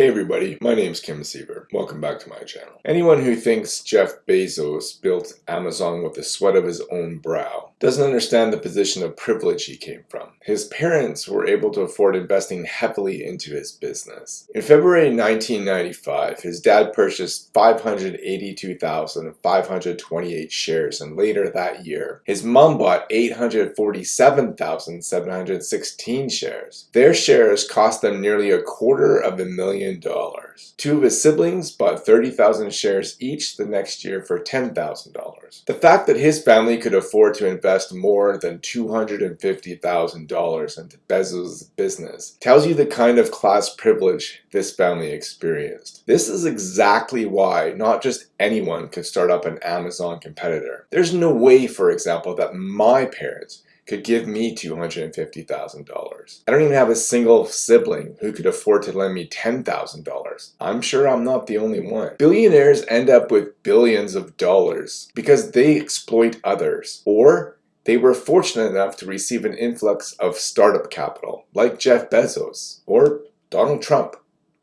Hey everybody, my name is Kim Siever. Welcome back to my channel. Anyone who thinks Jeff Bezos built Amazon with the sweat of his own brow doesn't understand the position of privilege he came from. His parents were able to afford investing heavily into his business. In February 1995, his dad purchased 582,528 shares and later that year, his mom bought 847,716 shares. Their shares cost them nearly a quarter of a million dollars. Two of his siblings bought 30,000 shares each the next year for $10,000. The fact that his family could afford to invest more than $250,000 into Bezos' business tells you the kind of class privilege this family experienced. This is exactly why not just anyone could start up an Amazon competitor. There's no way, for example, that my parents could give me $250,000. I don't even have a single sibling who could afford to lend me $10,000. I'm sure I'm not the only one. Billionaires end up with billions of dollars because they exploit others or they were fortunate enough to receive an influx of startup capital like Jeff Bezos or Donald Trump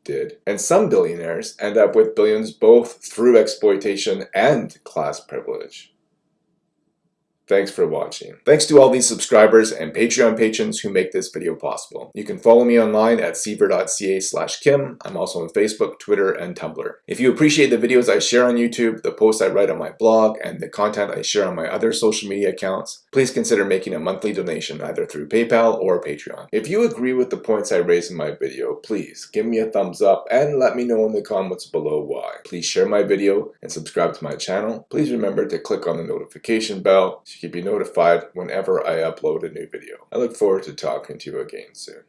did. And some billionaires end up with billions both through exploitation and class privilege. Thanks for watching. Thanks to all these subscribers and Patreon patrons who make this video possible. You can follow me online at siever.ca slash kim. I'm also on Facebook, Twitter, and Tumblr. If you appreciate the videos I share on YouTube, the posts I write on my blog, and the content I share on my other social media accounts, please consider making a monthly donation either through PayPal or Patreon. If you agree with the points I raise in my video, please give me a thumbs up and let me know in the comments below why. Please share my video and subscribe to my channel. Please remember to click on the notification bell so you be notified whenever I upload a new video. I look forward to talking to you again soon.